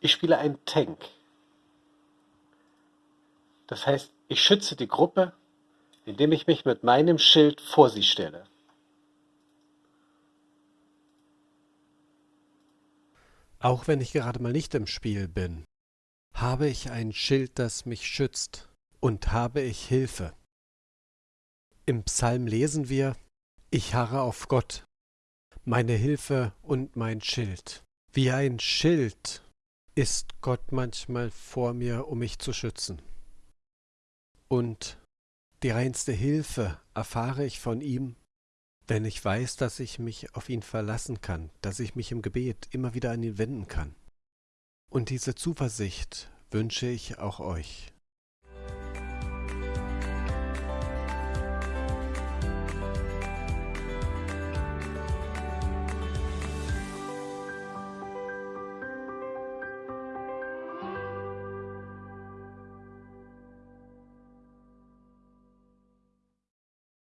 Ich spiele einen Tank. Das heißt, ich schütze die Gruppe, indem ich mich mit meinem Schild vor sie stelle. Auch wenn ich gerade mal nicht im Spiel bin, habe ich ein Schild, das mich schützt, und habe ich Hilfe. Im Psalm lesen wir, ich harre auf Gott, meine Hilfe und mein Schild. Wie ein Schild ist Gott manchmal vor mir, um mich zu schützen. Und die reinste Hilfe erfahre ich von ihm, wenn ich weiß, dass ich mich auf ihn verlassen kann, dass ich mich im Gebet immer wieder an ihn wenden kann. Und diese Zuversicht wünsche ich auch euch.